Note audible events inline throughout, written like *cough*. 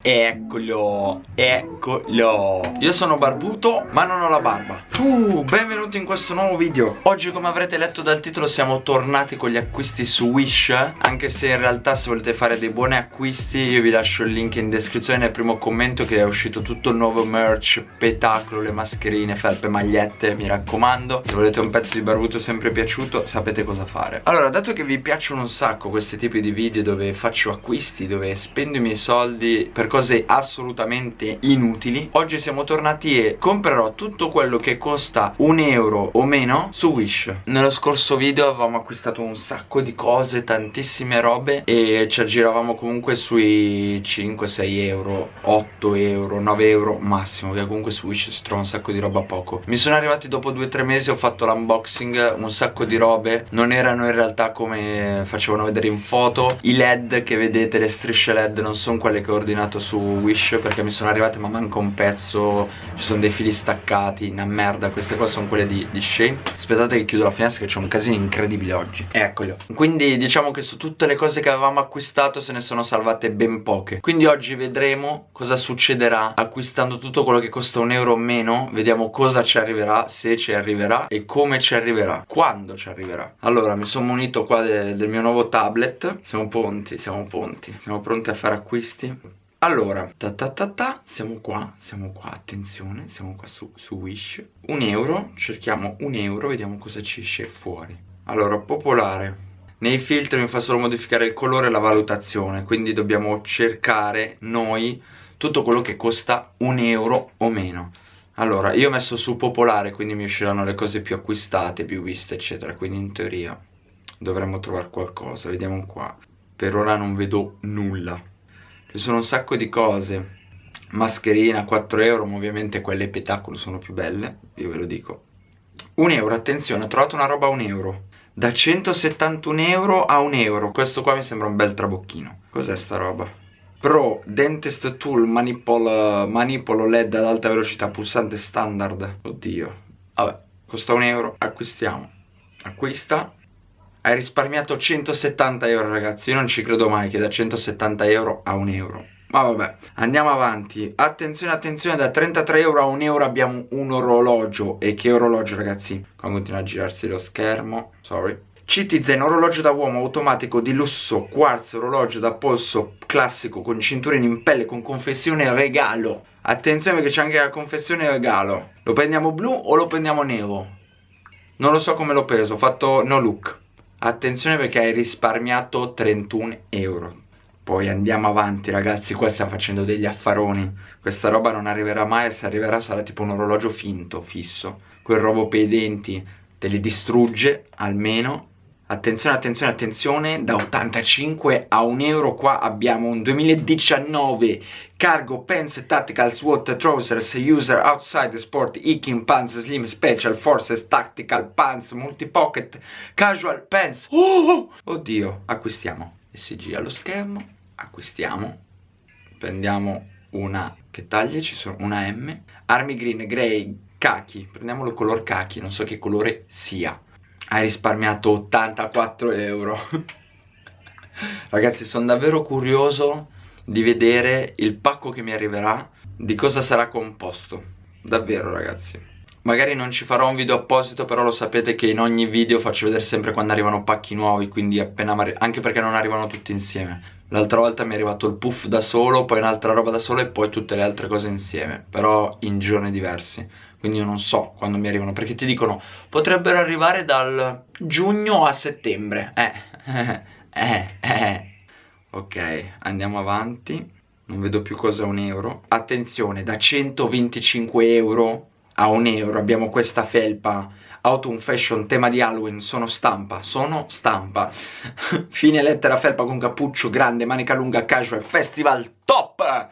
Eccolo, eccolo. Io sono barbuto ma non ho la barba. Uh, Benvenuti in questo nuovo video. Oggi come avrete letto dal titolo siamo tornati con gli acquisti su Wish Anche se in realtà se volete fare dei buoni acquisti Io vi lascio il link in descrizione nel primo commento Che è uscito tutto il nuovo merch Petacolo, le mascherine, felpe, magliette Mi raccomando. Se volete un pezzo di barbuto sempre piaciuto sapete cosa fare. Allora dato che vi piacciono un sacco questi tipi di video Dove faccio acquisti, dove spendo i miei soldi per cose assolutamente inutili. Oggi siamo tornati e comprerò tutto quello che costa un euro o meno su Wish. Nello scorso video avevamo acquistato un sacco di cose, tantissime robe E ci aggiravamo comunque sui 5-6 euro, 8 euro, 9 euro massimo Che comunque su Wish si trova un sacco di roba poco. Mi sono arrivati dopo 2-3 mesi, ho fatto l'unboxing, un sacco di robe. Non erano in realtà come facevano vedere in foto. I led che vedete, le strisce led non sono quelle che ho ordinato acquistato su Wish perché mi sono arrivate ma manca un pezzo Ci sono dei fili staccati, una merda Queste qua sono quelle di, di Shane. Aspettate che chiudo la finestra che c'è un casino incredibile oggi. Eccolo. Quindi diciamo che su tutte le cose che avevamo acquistato se ne sono salvate ben poche. Quindi oggi vedremo cosa succederà acquistando tutto quello che costa un euro o meno. Vediamo cosa ci arriverà, se ci arriverà e come ci arriverà. Quando ci arriverà. Allora mi sono munito qua de del mio nuovo tablet. Siamo pronti, siamo pronti. Siamo pronti a fare acquisti allora, ta ta ta ta, siamo qua, siamo qua, attenzione, siamo qua su, su Wish. Un euro, cerchiamo un euro, vediamo cosa ci esce fuori. Allora, popolare. Nei filtri mi fa solo modificare il colore e la valutazione Quindi dobbiamo cercare noi tutto quello che costa un euro o meno. Allora, io ho messo su popolare Quindi mi usciranno le cose più acquistate, più viste eccetera Quindi in teoria dovremmo trovare qualcosa. Vediamo qua. Per ora non vedo nulla ci sono un sacco di cose. Mascherina 4 euro ma ovviamente quelle petacolo sono più belle io ve lo dico. 1 euro attenzione ho trovato una roba a 1 euro. Da 171 euro a 1 euro. Questo qua mi sembra un bel trabocchino. Cos'è sta roba? Pro Dentist Tool manipolo, manipolo LED ad alta velocità pulsante standard. Oddio. Vabbè costa 1 euro acquistiamo. Acquista hai risparmiato 170 euro ragazzi. Io non ci credo mai che da 170 euro a 1 euro. Ma vabbè, andiamo avanti. Attenzione, attenzione, da 33 euro a 1 euro abbiamo un orologio. E che orologio ragazzi? Qua continua a girarsi lo schermo. Sorry. Citizen, orologio da uomo automatico di lusso Quartz, orologio da polso classico Con cinturino in pelle, con confezione regalo. Attenzione perché c'è anche la confezione regalo. Lo prendiamo blu o lo prendiamo nero? Non lo so come l'ho preso, ho fatto no look Attenzione perché hai risparmiato 31 euro. Poi andiamo avanti ragazzi Qua stiamo facendo degli affaroni. Questa roba non arriverà mai E se arriverà sarà tipo un orologio finto, fisso. Quel robo per i denti te li distrugge almeno Attenzione, attenzione, attenzione, da 85 a 1 euro qua abbiamo un 2019 Cargo Pants Tactical SWAT Trousers User Outside Sport Hiking Pants Slim Special Forces Tactical Pants Multi-Pocket Casual Pants. Oh, Oddio, acquistiamo SG allo schermo, acquistiamo Prendiamo una, che taglie ci sono? Una M Army Green, Grey, Kaki, prendiamolo color Kaki, non so che colore sia hai risparmiato 84 euro. Ragazzi sono davvero curioso di vedere il pacco che mi arriverà Di cosa sarà composto. Davvero ragazzi. Magari non ci farò un video apposito però lo sapete che in ogni video faccio vedere sempre quando arrivano pacchi nuovi Quindi appena anche perché non arrivano tutti insieme L'altra volta mi è arrivato il puff da solo, poi un'altra roba da solo e poi tutte le altre cose insieme Però in giorni diversi. Quindi io non so quando mi arrivano perché ti dicono potrebbero arrivare dal giugno a settembre. Eh *laughs* eh eh. Ok andiamo avanti. Non vedo più cosa un euro. Attenzione da 125 euro a un euro abbiamo questa felpa Autumn Fashion tema di Halloween sono stampa sono stampa. *laughs* Fine lettera felpa con cappuccio grande manica lunga casual festival top!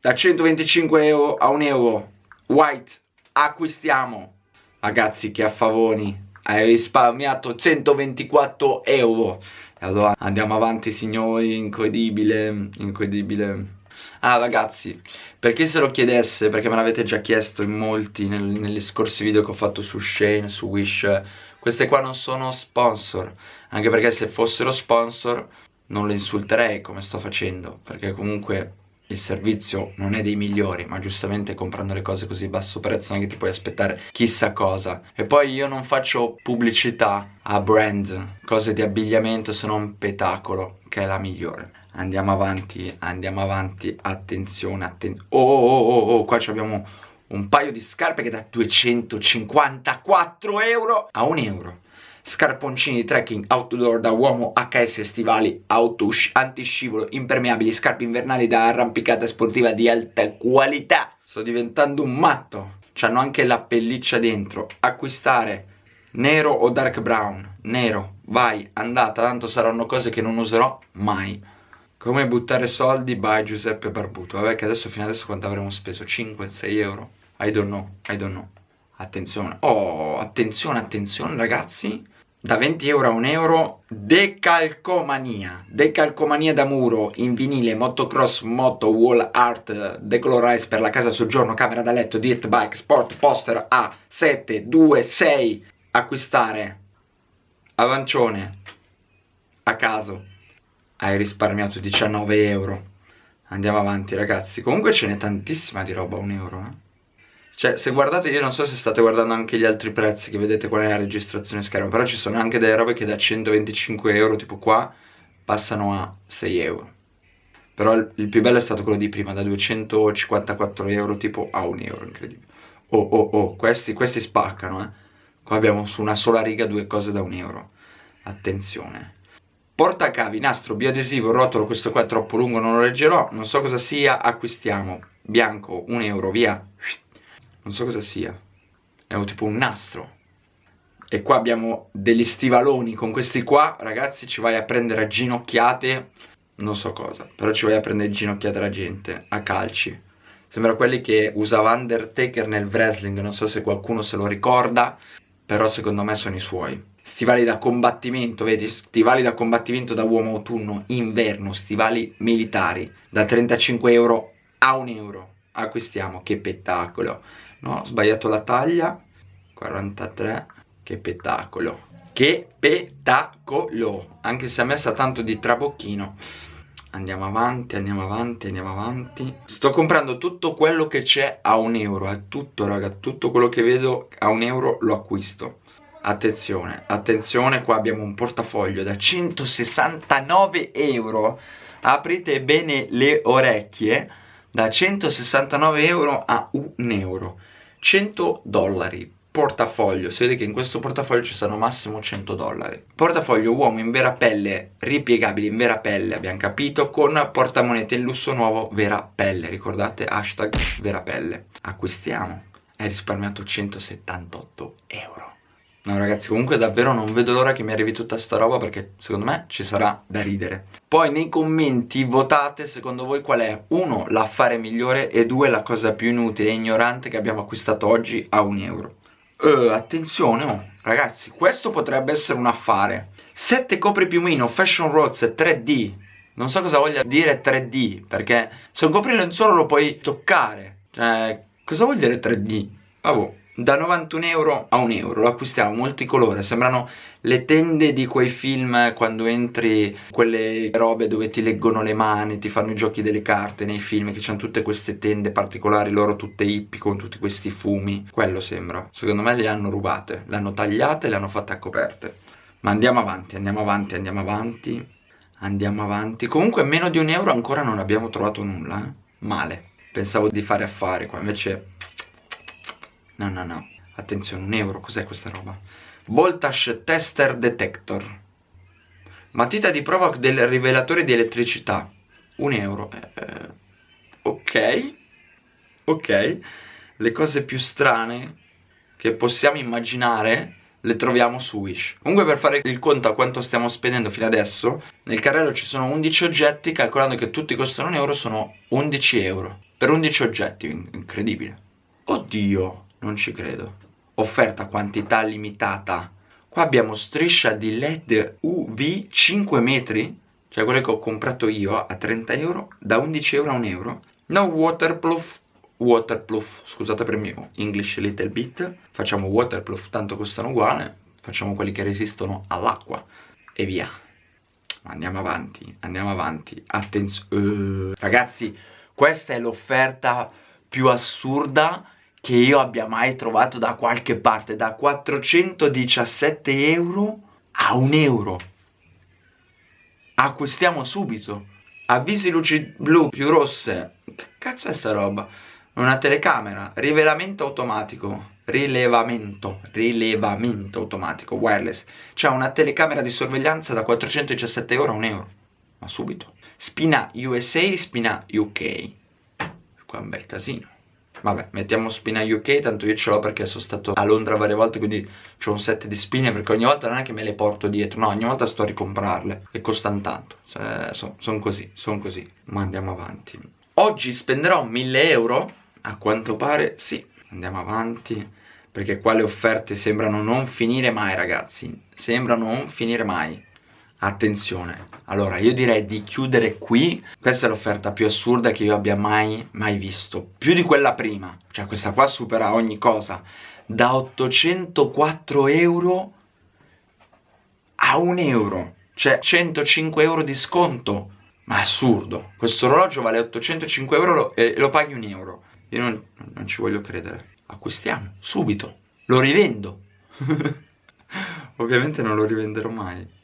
Da 125 euro a un euro white acquistiamo. Ragazzi che affavoni hai risparmiato 124 euro. E allora andiamo avanti signori incredibile incredibile Ah ragazzi, per chi se lo chiedesse, perché me l'avete già chiesto in molti nel, negli scorsi video che ho fatto su Shane, su Wish Queste qua non sono sponsor, anche perché se fossero sponsor non le insulterei come sto facendo Perché comunque il servizio non è dei migliori ma giustamente comprando le cose così basso prezzo non è che ti puoi aspettare chissà cosa. E poi io non faccio pubblicità a brand cose di abbigliamento se non petacolo che è la migliore andiamo avanti andiamo avanti attenzione attenzione oh, oh oh oh oh qua abbiamo un paio di scarpe che da 254 euro a 1 euro. Scarponcini di trekking outdoor da uomo HS stivali auto antiscivolo impermeabili scarpe invernali da arrampicata sportiva di alta qualità. Sto diventando un matto. C'hanno anche la pelliccia dentro. Acquistare nero o dark brown? Nero. Vai andata tanto saranno cose che non userò mai come buttare soldi? By Giuseppe Barbuto. Vabbè che adesso fino adesso quanto avremo speso? 5-6 euro? I don't know I don't know. Attenzione. Oh attenzione attenzione ragazzi. Da 20 euro a 1 euro. Decalcomania. Decalcomania da muro. In vinile motocross moto wall art decolorize per la casa soggiorno camera da letto dirt bike sport poster a 7 2 6 acquistare. Avancione. A caso hai risparmiato 19 euro andiamo avanti ragazzi comunque ce n'è tantissima di roba a 1 euro eh cioè, se guardate, io non so se state guardando anche gli altri prezzi, che vedete qual è la registrazione schermo, però ci sono anche delle robe che da 125 euro, tipo qua, passano a 6 euro. Però il più bello è stato quello di prima, da 254 euro, tipo a 1 euro, incredibile. Oh, oh, oh, questi, questi spaccano, eh. Qua abbiamo su una sola riga due cose da 1 euro. Attenzione. Portacavi, nastro, bioadesivo, rotolo, questo qua è troppo lungo, non lo leggerò, non so cosa sia, acquistiamo. Bianco, 1 euro, via. Non so cosa sia. È tipo un nastro. E qua abbiamo degli stivaloni con questi qua. Ragazzi ci vai a prendere a ginocchiate. Non so cosa però ci vai a prendere ginocchiate la gente a calci. Sembra quelli che usava Undertaker nel wrestling non so se qualcuno se lo ricorda però secondo me sono i suoi stivali da combattimento, vedi, stivali da combattimento da uomo autunno, inverno, stivali militari, da 35 euro a 1 euro, acquistiamo, che spettacolo, no, ho sbagliato la taglia. 43 che spettacolo che spettacolo anche se ha messa tanto di trabocchino. Andiamo avanti andiamo avanti andiamo avanti. Sto comprando tutto quello che c'è a un euro è tutto raga tutto quello che vedo a un euro lo acquisto attenzione attenzione qua abbiamo un portafoglio da 169 euro. Aprite bene le orecchie da 169 euro a un euro. 100 dollari. Portafoglio, si vede che in questo portafoglio ci sono massimo 100 dollari. Portafoglio uomo in vera pelle, ripiegabile in vera pelle, abbiamo capito con portamonete in lusso nuovo vera pelle. Ricordate hashtag vera pelle. Acquistiamo, hai risparmiato 178 euro No ragazzi comunque davvero non vedo l'ora che mi arrivi tutta sta roba perché secondo me ci sarà da ridere. Poi nei commenti votate secondo voi qual è? Uno l'affare migliore e due la cosa più inutile e ignorante che abbiamo acquistato oggi a un euro. Uh, Attenzione oh ragazzi questo potrebbe essere un affare. 7 copripiumino Fashion Rose 3D Non so cosa voglia dire 3D perché se un coprilenzuolo lo puoi toccare. Cioè cosa vuol dire 3D? Vabbè da 91 euro a 1 euro, lo acquistiamo multicolore, sembrano le tende di quei film quando entri quelle robe dove ti leggono le mani, ti fanno i giochi delle carte nei film che hanno tutte queste tende particolari, loro tutte hippie con tutti questi fumi, quello sembra, secondo me le hanno rubate, le hanno tagliate e le hanno fatte a coperte. Ma andiamo avanti, andiamo avanti, andiamo avanti, andiamo avanti, comunque meno di un euro ancora non abbiamo trovato nulla, eh? male, pensavo di fare affari qua, invece No, no, no. Attenzione, un euro, cos'è questa roba? Voltage Tester Detector. Matita di prova del rivelatore di elettricità. Un euro. Eh, eh, ok. Ok. Le cose più strane che possiamo immaginare le troviamo su Wish. Comunque per fare il conto a quanto stiamo spendendo fino adesso, nel carrello ci sono 11 oggetti, calcolando che tutti costano un euro, sono 11 euro. Per 11 oggetti, incredibile. Oddio non ci credo. Offerta quantità limitata. Qua abbiamo striscia di led uv 5 metri cioè quelle che ho comprato io a 30 euro da 11 euro a 1 euro. No waterproof waterproof scusate per il mio english little bit. Facciamo waterproof tanto costano uguale. Facciamo quelli che resistono all'acqua. E via. Andiamo avanti andiamo avanti. Attenzione uh, ragazzi Questa è l'offerta più assurda che io abbia mai trovato da qualche parte, da 417 euro a un euro. Acquistiamo subito. Avvisi luci blu più rosse. Che cazzo è sta roba? Una telecamera, rivelamento automatico, rilevamento, rilevamento automatico, wireless. C'è una telecamera di sorveglianza da 417 euro a un euro. Ma subito. Spina USA, spina UK. Qua un bel casino. Vabbè, mettiamo spina UK, tanto io ce l'ho perché sono stato a Londra varie volte, quindi ho un set di spine, perché ogni volta non è che me le porto dietro, no, ogni volta sto a ricomprarle, e costano tanto, cioè, sono son così, sono così, ma andiamo avanti. Oggi spenderò 1000 euro, a quanto pare, sì, andiamo avanti, perché qua le offerte sembrano non finire mai, ragazzi, sembrano non finire mai. Attenzione, allora io direi di chiudere qui. Questa è l'offerta più assurda che io abbia mai, mai visto. Più di quella prima. Cioè questa qua supera ogni cosa. Da 804 euro a 1 euro. Cioè 105 euro di sconto. Ma assurdo. Questo orologio vale 805 euro e lo paghi 1 euro. Io non, non ci voglio credere. Acquistiamo, subito. Lo rivendo. *laughs* Ovviamente non lo rivenderò mai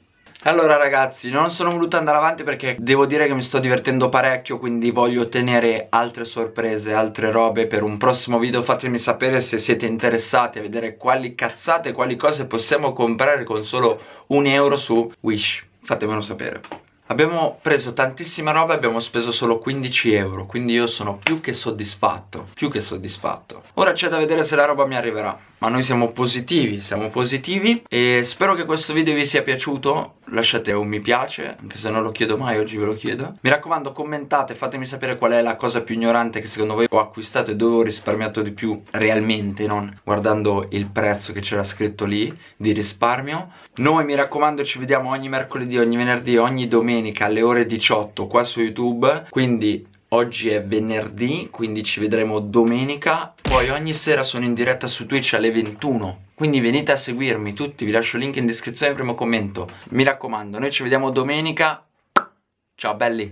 allora ragazzi non sono voluto andare avanti perché devo dire che mi sto divertendo parecchio Quindi voglio ottenere altre sorprese, altre robe per un prossimo video. Fatemi sapere se siete interessati a vedere quali cazzate, quali cose possiamo comprare con solo un euro su Wish. Fatemelo sapere Abbiamo preso tantissima roba e abbiamo speso solo 15 euro Quindi io sono più che soddisfatto Più che soddisfatto. Ora c'è da vedere se la roba mi arriverà Ma noi siamo positivi, siamo positivi E spero che questo video vi sia piaciuto. Lasciate un mi piace Anche se non lo chiedo mai, oggi ve lo chiedo. Mi raccomando commentate, fatemi sapere qual è la cosa più ignorante che secondo voi ho acquistato e dove ho risparmiato di più realmente Non guardando il prezzo che c'era scritto lì di risparmio. Noi mi raccomando ci vediamo ogni mercoledì, ogni venerdì, ogni domenica alle ore 18 qua su YouTube Quindi Oggi è venerdì, quindi ci vedremo domenica. Poi ogni sera sono in diretta su Twitch alle 21 Quindi venite a seguirmi tutti, vi lascio il link in descrizione e primo commento. Mi raccomando, noi ci vediamo domenica. Ciao belli